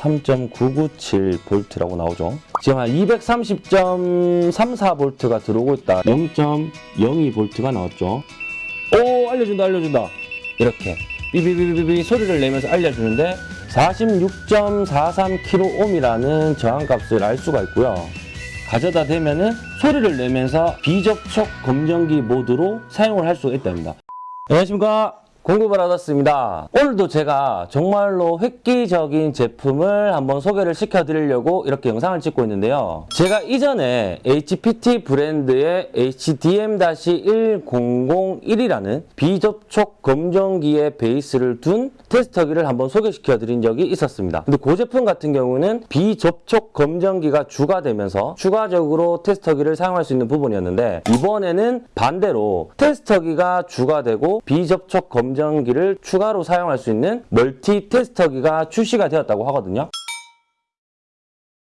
3.997V라고 나오죠. 지금 한 230.34V가 들어오고 있다. 0.02V가 나왔죠. 오 알려준다 알려준다. 이렇게 삐비비비비 소리를 내면서 알려주는데 46.43kΩ이라는 저항값을 알 수가 있고요. 가져다 대면은 소리를 내면서 비접촉 검정기 모드로 사용을 할 수가 있답니다. 안녕하십니까. 공급을 받았습니다. 오늘도 제가 정말로 획기적인 제품을 한번 소개를 시켜드리려고 이렇게 영상을 찍고 있는데요. 제가 이전에 HPT 브랜드의 HDM-1001이라는 비접촉 검정기의 베이스를 둔 테스터기를 한번 소개시켜드린 적이 있었습니다. 근데 그 제품 같은 경우는 비접촉 검정기가 추가되면서 추가적으로 테스터기를 사용할 수 있는 부분이었는데 이번에는 반대로 테스터기가 추가되고 비접촉 검 정기를 추가로 사용할 수 있는 멀티 테스터기가 출시가 되었다고 하거든요.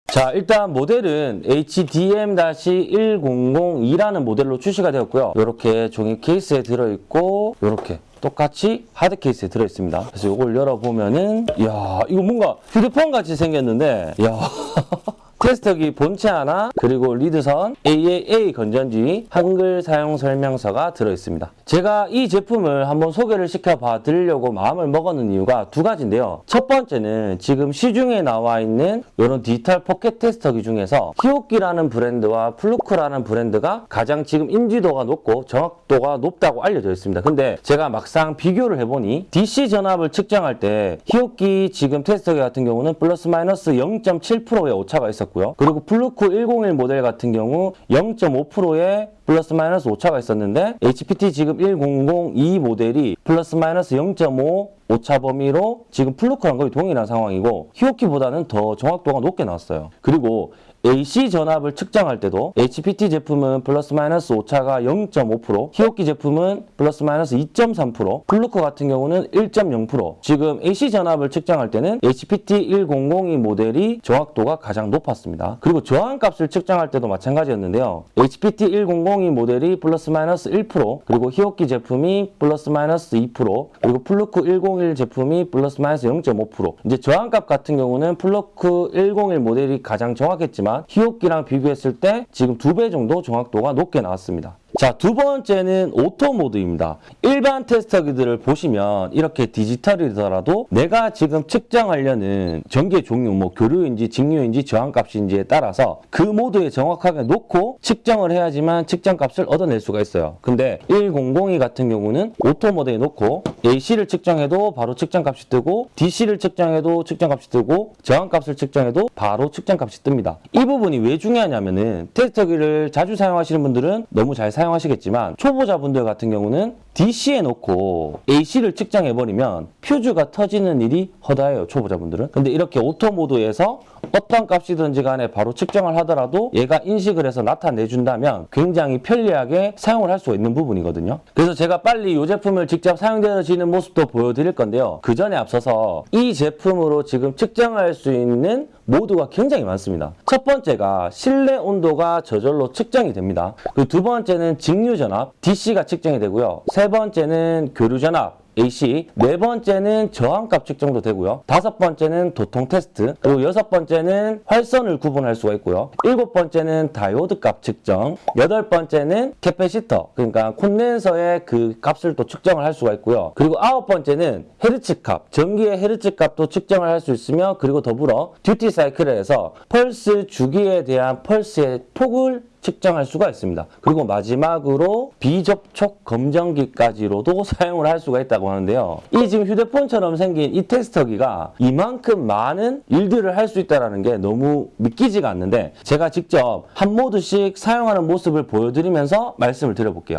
자 일단 모델은 HDM-1002라는 모델로 출시가 되었고요. 이렇게 종이 케이스에 들어있고 이렇게 똑같이 하드 케이스에 들어있습니다. 그래서 이걸 열어보면은 이야 이거 뭔가 휴대폰 같이 생겼는데 이야 테스터기 본체 하나 그리고 리드선 AAA 건전지 한글 사용 설명서가 들어있습니다. 제가 이 제품을 한번 소개를 시켜봐 드리려고 마음을 먹었는 이유가 두 가지인데요. 첫 번째는 지금 시중에 나와 있는 이런 디지털 포켓 테스터기 중에서 히오키라는 브랜드와 플루크라는 브랜드가 가장 지금 인지도가 높고 정확도가 높다고 알려져 있습니다. 근데 제가 막상 비교를 해보니 DC 전압을 측정할 때 히오키 지금 테스터기 같은 경우는 플러스 마이너스 0.7%의 오차가 있었고 있었고요. 그리고 플루크 101 모델 같은 경우 0.5%의 플러스 마이너스 오차가 있었는데 HPT 지금 1002 모델이 플러스 마이너스 0.5 오차 범위로 지금 플루크랑 거의 동일한 상황이고 히오키보다는 더 정확도가 높게 나왔어요. 그리고 AC 전압을 측정할 때도 HPT 제품은 플러스 마이너스 오차가 0.5%, 히오키 제품은 플러스 마이너스 2.3%, 플루크 같은 경우는 1.0%. 지금 AC 전압을 측정할 때는 HPT 1002 모델이 정확도가 가장 높았습니다. 그리고 저항값을 측정할 때도 마찬가지였는데요. HPT 1002 모델이 플러스 마이너스 1%, 그리고 히오키 제품이 플러스 마이너스 2%, 그리고 플루크 101 제품이 플러스 마이너스 0.5%. 이제 저항값 같은 경우는 플루크 101 모델이 가장 정확했지만 히오키랑 비교했을 때 지금 두 배 정도 정확도가 높게 나왔습니다. 자, 두 번째는 auto mode입니다. 일반 테스터기들을 보시면 이렇게 디지털이더라도 내가 지금 측정하려는 전기의 종류, 뭐 교류인지 직류인지 저항값인지에 따라서 그 모드에 정확하게 놓고 측정을 해야지만 측정값을 얻어낼 수가 있어요. 근데 1002 같은 경우는 auto mode에 놓고 AC를 측정해도 바로 측정값이 뜨고 DC를 측정해도 측정값이 뜨고 저항값을 측정해도 바로 측정값이 뜹니다. 이 부분이 왜 중요하냐면은 테스터기를 자주 사용하시는 분들은 너무 잘 사용 사용하시겠지만 초보자분들 같은 경우는 DC에 놓고 AC를 측정해버리면 퓨즈가 터지는 일이 허다해요 초보자분들은. 근데 이렇게 auto mode에서 어떤 값이든지 간에 바로 측정을 하더라도 얘가 인식을 해서 나타내준다면 굉장히 편리하게 사용을 할 수 있는 부분이거든요. 그래서 제가 빨리 이 제품을 직접 사용되어지는 모습도 보여드릴 건데요. 그 전에 앞서서 이 제품으로 지금 측정할 수 있는 모드가 굉장히 많습니다. 첫 번째가 실내 온도가 저절로 측정이 됩니다. 그 두 번째는 직류 전압 DC가 측정이 되고요. 세 번째는 교류 전압 AC, 네 번째는 저항값 측정도 되고요. 다섯 번째는 도통 테스트, 그리고 여섯 번째는 활선을 구분할 수가 있고요. 일곱 번째는 다이오드 값 측정, 여덟 번째는 capacitor, 그러니까 콘덴서의 그 값을 또 측정을 할 수가 있고요. 그리고 아홉 번째는 헤르츠 값, 전기의 헤르츠 값도 측정을 할 수 있으며 그리고 더불어 듀티 사이클에서 펄스 주기에 대한 펄스의 폭을 측정할 수가 있습니다. 그리고 마지막으로 비접촉 검정기까지로도 사용을 할 수가 있다고 하는데요. 이 지금 휴대폰처럼 생긴 이 테스터기가 이만큼 많은 일들을 할 수 있다는 게 너무 믿기지가 않는데 제가 직접 한 모드씩 사용하는 모습을 보여드리면서 말씀을 드려볼게요.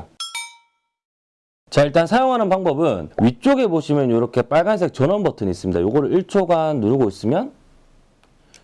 자 일단 사용하는 방법은 위쪽에 보시면 이렇게 빨간색 전원 버튼이 있습니다. 이거를 1초간 누르고 있으면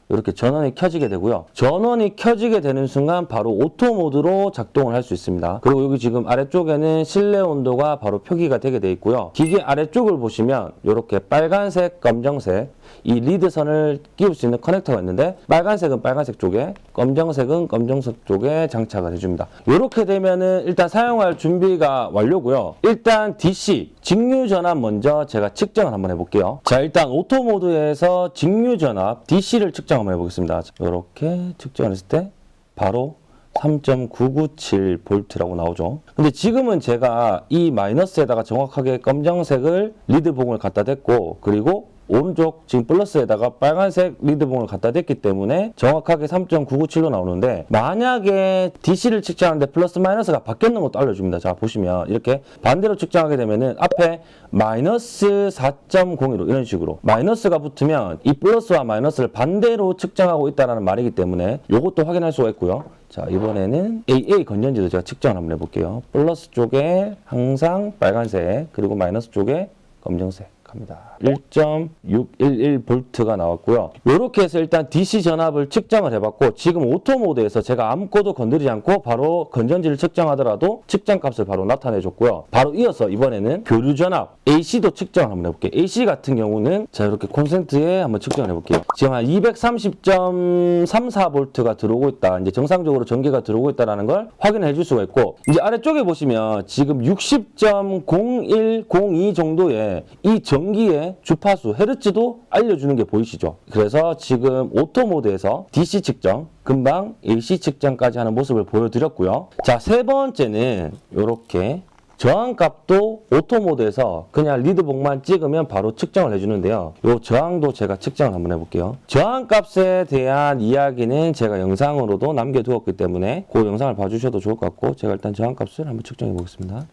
이렇게 전원이 켜지게 되고요. 전원이 켜지게 되는 순간 바로 오토 모드로 작동을 할 수 있습니다. 그리고 여기 지금 아래쪽에는 실내 온도가 바로 표기가 되게 돼 있고요. 기계 아래쪽을 보시면 이렇게 빨간색, 검정색 이 리드선을 끼울 수 있는 커넥터가 있는데 빨간색은 빨간색 쪽에 검정색은 검정색 쪽에 장착을 해줍니다. 이렇게 되면은 일단 사용할 준비가 완료고요. 일단 DC 직류 전압 먼저 제가 측정을 한번 해볼게요. 자 일단 오토 모드에서 직류 전압 DC를 측정 한번 해보겠습니다. 이렇게 측정을 했을 때 바로 3.997V라고 나오죠. 근데 지금은 제가 이 마이너스에다가 정확하게 검정색을 리드봉을 갖다 댔고 그리고 오른쪽 지금 플러스에다가 빨간색 리드봉을 갖다 댔기 때문에 정확하게 3.997로 나오는데 만약에 DC를 측정하는데 플러스 마이너스가 바뀌었는 것도 알려줍니다. 자 보시면 이렇게 반대로 측정하게 되면은 앞에 마이너스 4.01로 이런 식으로 마이너스가 붙으면 이 플러스와 마이너스를 반대로 측정하고 있다는 말이기 때문에 이것도 확인할 수가 있고요. 자 이번에는 AA 건전지도 제가 측정을 한번 해볼게요. 플러스 쪽에 항상 빨간색 그리고 마이너스 쪽에 검정색 갑니다. 1.611V가 나왔고요. 이렇게 해서 일단 DC 전압을 측정을 해봤고 지금 오토 모드에서 제가 아무것도 건드리지 않고 바로 건전지를 측정하더라도 측정 값을 바로 나타내줬고요. 바로 이어서 이번에는 교류 전압 AC도 측정을 한번 해볼게요. AC 같은 경우는 자 이렇게 콘센트에 한번 측정을 해볼게요. 지금 한 230.34V가 들어오고 있다. 이제 정상적으로 전기가 들어오고 있다는 걸 확인해 줄 수가 있고 이제 아래쪽에 보시면 지금 60.0102 정도의 이 전기의 주파수 헤르츠도 알려주는 게 보이시죠? 그래서 지금 오토 모드에서 DC 측정, 금방 AC 측정까지 하는 모습을 보여드렸고요. 자, 세 번째는 이렇게 저항값도 오토 모드에서 그냥 리드봉만 찍으면 바로 측정을 해주는데요. 이 저항도 제가 측정을 한번 해볼게요. 저항값에 대한 이야기는 제가 영상으로도 남겨두었기 때문에 그 영상을 봐주셔도 좋을 것 같고 제가 일단 저항값을 한번 측정해 보겠습니다.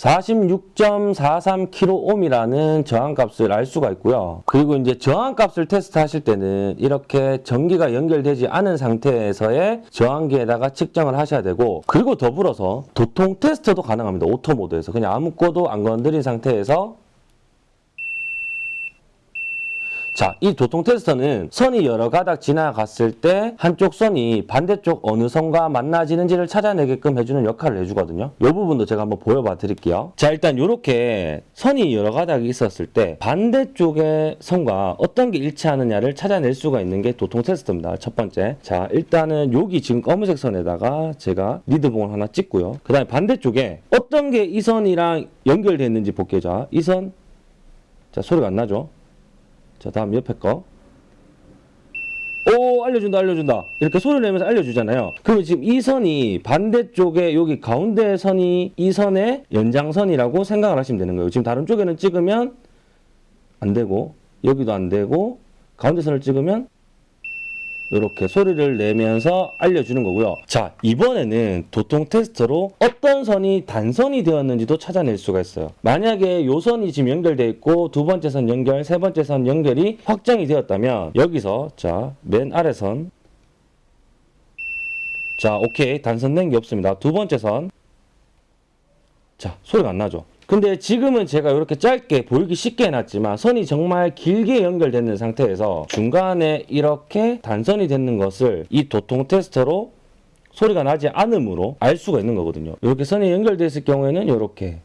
46.43kΩ이라는 저항값을 알 수가 있고요. 그리고 이제 저항값을 테스트하실 때는 이렇게 전기가 연결되지 않은 상태에서의 저항기에다가 측정을 하셔야 되고 그리고 더불어서 도통 테스트도 가능합니다. 오토 모드에서 그냥 아무것도 안 건드린 상태에서 자, 이 도통 테스터는 선이 여러 가닥 지나갔을 때 한쪽 선이 반대쪽 어느 선과 만나지는지를 찾아내게끔 해주는 역할을 해주거든요. 이 부분도 제가 한번 보여봐 드릴게요. 자, 일단 이렇게 선이 여러 가닥이 있었을 때 반대쪽의 선과 어떤 게 일치하느냐를 찾아낼 수가 있는 게 도통 테스트입니다. 첫 번째. 자, 일단은 여기 지금 검은색 선에다가 제가 리드봉을 하나 찍고요. 그 다음에 반대쪽에 어떤 게 이 선이랑 연결되어 있는지 볼게요. 자, 이 선. 자, 소리가 안 나죠? 자 다음 옆에 거. 오 알려준다 알려준다. 이렇게 소리 내면서 알려주잖아요. 그러면 지금 이 선이 반대쪽에 여기 가운데 선이 이 선의 연장선이라고 생각을 하시면 되는 거예요. 지금 다른 쪽에는 찍으면 안 되고 여기도 안 되고 가운데 선을 찍으면 이렇게 소리를 내면서 알려주는 거고요. 자, 이번에는 도통 테스트로 어떤 선이 단선이 되었는지도 찾아낼 수가 있어요. 만약에 요 선이 지금 연결되어 있고 두 번째 선 연결, 세 번째 선 연결이 확정이 되었다면 여기서 자, 맨 아래 선 자, 오케이. 단선 낸 게 없습니다. 두 번째 선 자, 소리가 안 나죠? 근데 지금은 제가 이렇게 짧게 보이기 쉽게 해놨지만 선이 정말 길게 연결되는 상태에서 중간에 이렇게 단선이 되는 것을 이 도통 테스터로 소리가 나지 않으므로 알 수가 있는 거거든요. 이렇게 선이 연결되어 있을 경우에는 이렇게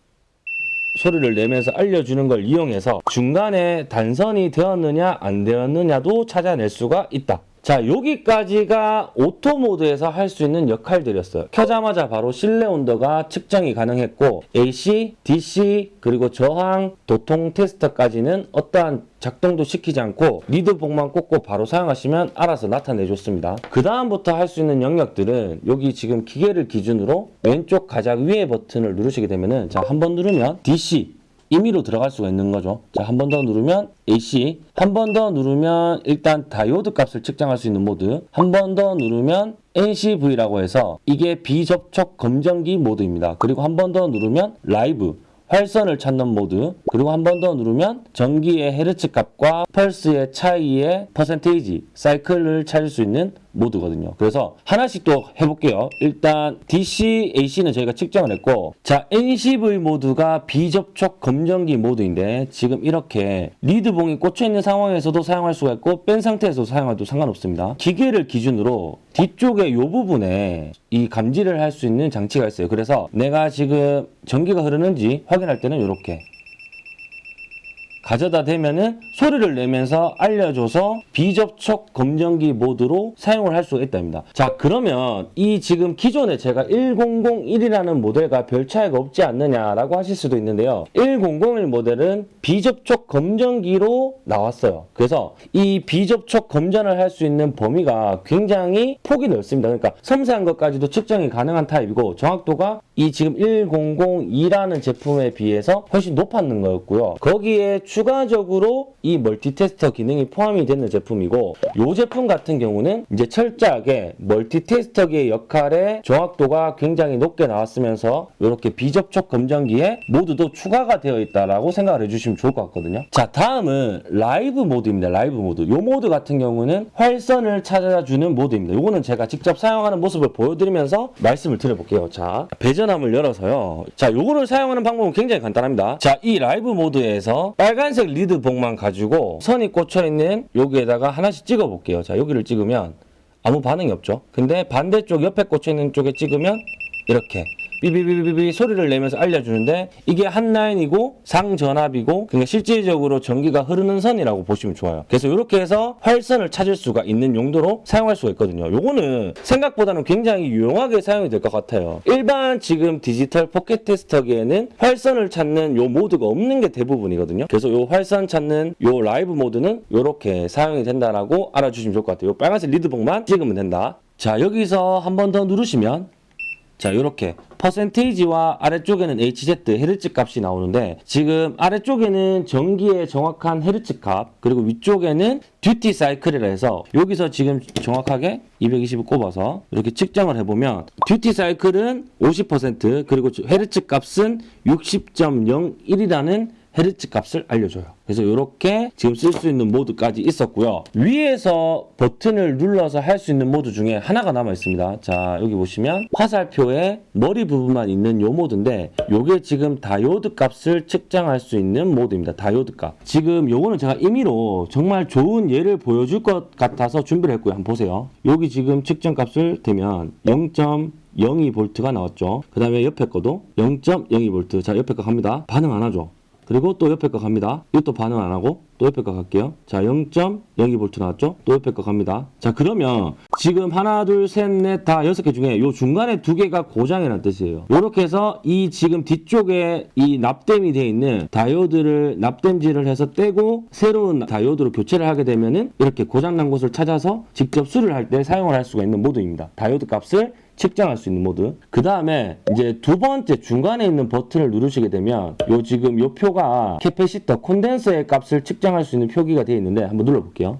소리를 내면서 알려주는 걸 이용해서 중간에 단선이 되었느냐 안 되었느냐도 찾아낼 수가 있다. 자 여기까지가 오토 모드에서 할 수 있는 역할들이었어요. 켜자마자 바로 실내 온도가 측정이 가능했고 AC, DC 그리고 저항, 도통 테스터까지는 어떠한 작동도 시키지 않고 리드봉만 꽂고 바로 사용하시면 알아서 나타내줬습니다. 그 다음부터 할 수 있는 영역들은 여기 지금 기계를 기준으로 왼쪽 가장 위에 버튼을 누르시게 되면 은 자 한 번 누르면 DC 임의로 들어갈 수가 있는 거죠. 자, 한 번 더 누르면 AC, 한 번 더 누르면 일단 다이오드 값을 측정할 수 있는 모드, 한 번 더 누르면 NCV라고 해서 이게 비접촉 검전기 모드입니다. 그리고 한 번 더 누르면 라이브, 활선을 찾는 모드 그리고 한 번 더 누르면 전기의 헤르츠 값과 펄스의 차이의 퍼센테이지 사이클을 찾을 수 있는 모드거든요. 그래서 하나씩 또 해볼게요. 일단 DC, AC는 저희가 측정을 했고 자 NCV 모드가 비접촉 검정기 모드인데 지금 이렇게 리드봉이 꽂혀있는 상황에서도 사용할 수가 있고 뺀 상태에서 사용해도 상관없습니다. 기계를 기준으로 뒤쪽에 이 부분에 이 감지를 할 수 있는 장치가 있어요. 그래서 내가 지금 전기가 흐르는지 확인할 때는 이렇게 가져다 대면은 소리를 내면서 알려줘서 비접촉 검정기 모드로 사용을 할 수가 있답니다. 자 그러면 이 지금 기존에 제가 1001이라는 모델과 별 차이가 없지 않느냐라고 하실 수도 있는데요. 1001 모델은 비접촉 검정기로 나왔어요. 그래서 이 비접촉 검전을 할 수 있는 범위가 굉장히 폭이 넓습니다. 그러니까 섬세한 것까지도 측정이 가능한 타입이고 정확도가 이 지금 1002라는 제품에 비해서 훨씬 높았는 거였고요. 거기에 추가적으로 이 멀티테스터 기능이 포함이 되는 제품이고 이 제품 같은 경우는 이제 철저하게 멀티테스터기의 역할에 정확도가 굉장히 높게 나왔으면서 이렇게 비접촉 검전기의 모드도 추가가 되어 있다라고 생각을 해주시면 좋을 것 같거든요. 자 다음은 라이브 모드입니다. 라이브 모드. 이 모드 같은 경우는 활선을 찾아주는 모드입니다. 이거는 제가 직접 사용하는 모습을 보여드리면서 말씀을 드려볼게요. 자 배전 함을 열어서요. 자 요거를 사용하는 방법은 굉장히 간단합니다. 자 이 라이브 모드에서 빨간색 리드 봉만 가지고 선이 꽂혀 있는 여기에다가 하나씩 찍어 볼게요. 자 여기를 찍으면 아무 반응이 없죠. 근데 반대쪽 옆에 꽂혀 있는 쪽에 찍으면 이렇게 삐비비비비 소리를 내면서 알려주는데 이게 한 라인이고 상전압이고 그러니까 실질적으로 전기가 흐르는 선이라고 보시면 좋아요. 그래서 이렇게 해서 활선을 찾을 수가 있는 용도로 사용할 수가 있거든요. 요거는 생각보다는 굉장히 유용하게 사용이 될 것 같아요. 일반 지금 디지털 포켓 테스터기에는 활선을 찾는 요 모드가 없는 게 대부분이거든요. 그래서 요 활선 찾는 요 라이브 모드는 이렇게 사용이 된다라고 알아주시면 좋을 것 같아요. 요 빨간색 리드봉만 찍으면 된다. 자 여기서 한 번 더 누르시면 자 이렇게 퍼센테이지와 아래쪽에는 HZ 헤르츠 값이 나오는데 지금 아래쪽에는 전기의 정확한 헤르츠 값 그리고 위쪽에는 duty cycle이라 해서 여기서 지금 정확하게 220을 꼽아서 이렇게 측정을 해보면 duty cycle은 50% 그리고 헤르츠 값은 60.01이라는 헤르츠 값을 알려줘요. 그래서 이렇게 지금 쓸 수 있는 모드까지 있었고요. 위에서 버튼을 눌러서 할 수 있는 모드 중에 하나가 남아 있습니다. 자 여기 보시면 화살표의 머리 부분만 있는 요 모드인데 요게 지금 다이오드 값을 측정할 수 있는 모드입니다. 다이오드 값. 지금 요거는 제가 임의로 정말 좋은 예를 보여줄 것 같아서 준비를 했고요. 한번 보세요. 여기 지금 측정 값을 대면 0. 02V가 나왔죠. 그 다음에 옆에 거도 0.02V. 자, 옆에 거 갑니다. 반응 안 하죠. 그리고 또 옆에 거 갑니다. 이것도 반응 안 하고 또 옆에 거 갈게요. 자, 0.02V 나왔죠? 또 옆에 거 갑니다. 자, 그러면 지금 하나, 둘, 셋, 넷, 다 여섯 개 중에 요 중간에 두 개가 고장이라는 뜻이에요. 이렇게 해서 이 지금 뒤쪽에 이 납땜이 되어 있는 다이오드를 납땜질을 해서 떼고 새로운 다이오드로 교체를 하게 되면은 이렇게 고장난 곳을 찾아서 직접 수리를 할 때 사용을 할 수가 있는 모드입니다. 다이오드 값을 측정할 수 있는 모드. 그 다음에 이제 두 번째 중간에 있는 버튼을 누르시게 되면 요 지금 요 표가 capacitor 콘덴서의 값을 측정할 수 있는 표기가 되어 있는데 한번 눌러볼게요.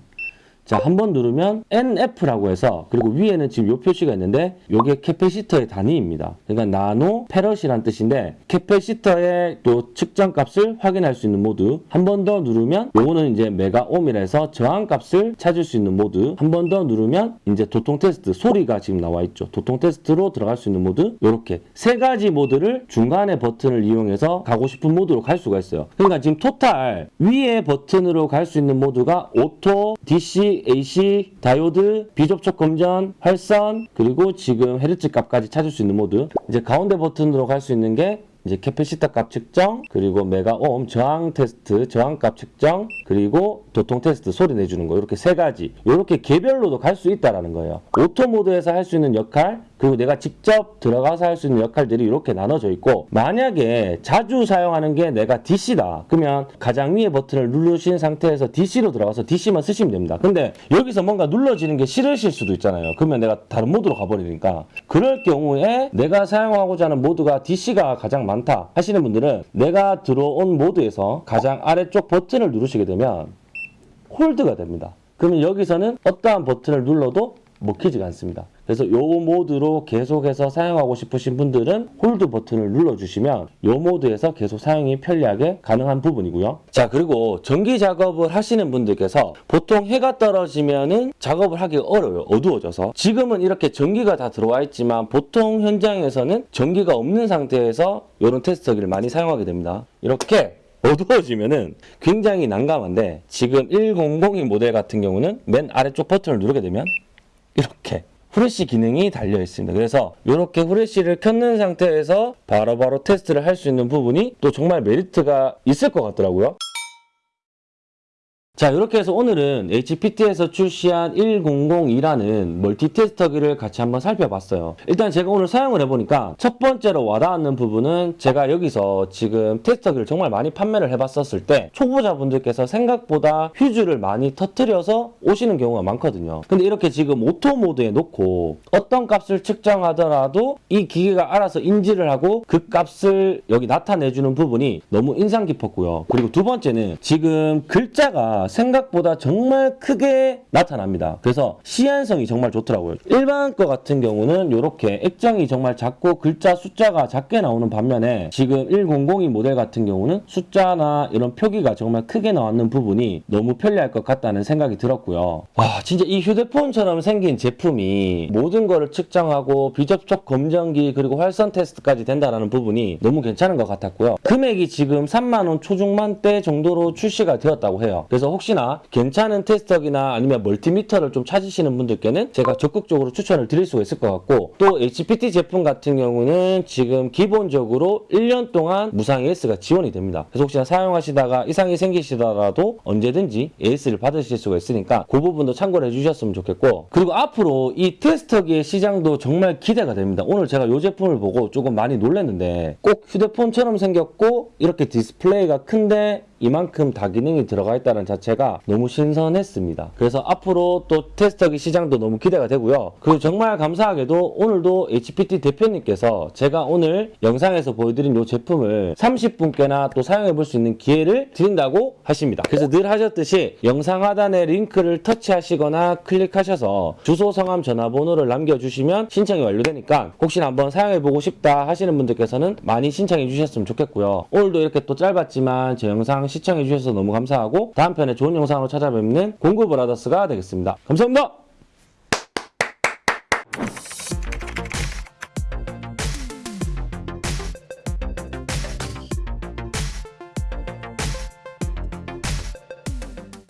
자, 한 번 누르면 NF라고 해서 그리고 위에는 지금 요 표시가 있는데 요게 capacitor의 단위입니다. 그러니까 나노 패럿이란 뜻인데 capacitor의 또 측정 값을 확인할 수 있는 모드. 한 번 더 누르면 요거는 이제 메가옴이라 해서 저항 값을 찾을 수 있는 모드. 한 번 더 누르면 이제 도통 테스트 소리가 지금 나와 있죠. 도통 테스트로 들어갈 수 있는 모드. 요렇게 세 가지 모드를 중간에 버튼을 이용해서 가고 싶은 모드로 갈 수가 있어요. 그러니까 지금 total 위에 버튼으로 갈 수 있는 모드가 auto, DC, AC, 다이오드, 비접촉 검전, 활선, 그리고 지금 헤르츠 값까지 찾을 수 있는 모드. 이제 가운데 버튼으로 갈 수 있는 게 이제 capacitor 값 측정, 그리고 메가옴 저항 테스트, 저항 값 측정, 그리고 도통 테스트 소리 내주는 거 이렇게 세 가지 이렇게 개별로도 갈 수 있다라는 거예요. auto 모드에서 할 수 있는 역할, 그리고 내가 직접 들어가서 할 수 있는 역할들이 이렇게 나눠져 있고 만약에 자주 사용하는 게 내가 DC다. 그러면 가장 위에 버튼을 누르신 상태에서 DC로 들어가서 DC만 쓰시면 됩니다. 근데 여기서 뭔가 눌러지는 게 싫으실 수도 있잖아요. 그러면 내가 다른 모드로 가버리니까. 그럴 경우에 내가 사용하고자 하는 모드가 DC가 가장 많다 하시는 분들은 내가 들어온 모드에서 가장 아래쪽 버튼을 누르시게 되면 hold가 됩니다. 그러면 여기서는 어떠한 버튼을 눌러도 먹히지가 않습니다. 그래서 요 모드로 계속해서 사용하고 싶으신 분들은 hold 버튼을 눌러주시면 요 모드에서 계속 사용이 편리하게 가능한 부분이고요. 자 그리고 전기 작업을 하시는 분들께서 보통 해가 떨어지면은 작업을 하기 어려워요. 어두워져서 지금은 이렇게 전기가 다 들어와 있지만 보통 현장에서는 전기가 없는 상태에서 이런 테스터기를 많이 사용하게 됩니다. 이렇게 어두워지면은 굉장히 난감한데 지금 1002 모델 같은 경우는 맨 아래쪽 버튼을 누르게 되면 이렇게 후레쉬 기능이 달려 있습니다. 그래서 이렇게 후레쉬를 켰는 상태에서 바로바로 테스트를 할 수 있는 부분이 또 정말 메리트가 있을 것 같더라고요. 자 이렇게 해서 오늘은 HPT에서 출시한 1002라는 multi 테스터기를 같이 한번 살펴봤어요. 일단 제가 오늘 사용을 해보니까 첫 번째로 와닿는 부분은 제가 여기서 지금 테스터기를 정말 많이 판매를 해봤었을 때 초보자분들께서 생각보다 휴즈를 많이 터트려서 오시는 경우가 많거든요. 근데 이렇게 지금 auto 모드에 놓고 어떤 값을 측정하더라도 이 기계가 알아서 인지를 하고 그 값을 여기 나타내주는 부분이 너무 인상 깊었고요. 그리고 두 번째는 지금 글자가 생각보다 정말 크게 나타납니다. 그래서 시안성이 정말 좋더라고요. 일반 거 같은 경우는 이렇게 액정이 정말 작고 글자 숫자가 작게 나오는 반면에 지금 1002 모델 같은 경우는 숫자나 이런 표기가 정말 크게 나왔는 부분이 너무 편리할 것 같다는 생각이 들었고요. 와 진짜 이 휴대폰처럼 생긴 제품이 모든 거를 측정하고 비접촉 검정기 그리고 활선 테스트까지 된다는 부분이 너무 괜찮은 것 같았고요. 금액이 지금 3만원 초중반대 정도로 출시가 되었다고 해요. 그래서 혹시나 괜찮은 테스터기나 아니면 멀티미터를 좀 찾으시는 분들께는 제가 적극적으로 추천을 드릴 수가 있을 것 같고 또 HPT 제품 같은 경우는 지금 기본적으로 1년 동안 무상 AS가 지원이 됩니다. 그래서 혹시나 사용하시다가 이상이 생기시더라도 언제든지 AS를 받으실 수가 있으니까 그 부분도 참고를 해주셨으면 좋겠고 그리고 앞으로 이 테스터기의 시장도 정말 기대가 됩니다. 오늘 제가 이 제품을 보고 조금 많이 놀랐는데 꼭 휴대폰처럼 생겼고 이렇게 디스플레이가 큰데 이만큼 다 기능이 들어가 있다는 자체가 너무 신선했습니다. 그래서 앞으로 또 테스터기 시장도 너무 기대가 되고요. 그리고 정말 감사하게도 오늘도 HPT 대표님께서 제가 오늘 영상에서 보여드린 이 제품을 30분께나 또 사용해 볼 수 있는 기회를 드린다고 하십니다. 그래서 늘 하셨듯이 영상 하단에 링크를 터치하시거나 클릭하셔서 주소, 성함, 전화번호를 남겨주시면 신청이 완료되니까 혹시나 한번 사용해 보고 싶다 하시는 분들께서는 많이 신청해 주셨으면 좋겠고요. 오늘도 이렇게 또 짧았지만 제 영상 시청해 주셔서 너무 감사하고 다음 편에 좋은 영상으로 찾아뵙는 공구브라더스가 되겠습니다. 감사합니다.